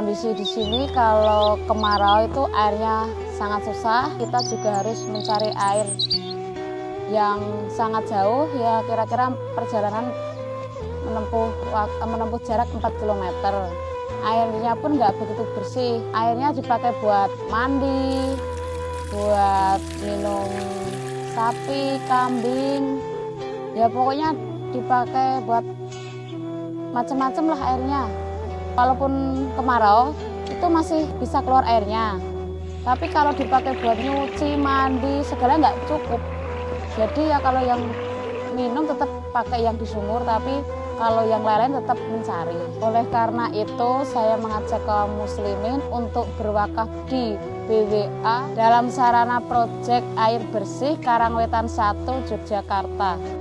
Kondisi di sini kalau kemarau itu airnya sangat susah, kita juga harus mencari air yang sangat jauh ya kira-kira perjalanan menempuh menempuh jarak 4 km. Airnya pun nggak begitu bersih. Airnya dipakai buat mandi, buat minum sapi, kambing. Ya pokoknya dipakai buat macam-macam lah airnya. Walaupun kemarau itu masih bisa keluar airnya. Tapi kalau dipakai buat nyuci, mandi, segala nggak cukup. Jadi ya kalau yang minum tetap pakai yang di sumur, tapi kalau yang lain-lain tetap mencari. Oleh karena itu saya mengajak kaum muslimin untuk berwakaf di BWA dalam sarana proyek air bersih Karangwetan 1 Yogyakarta.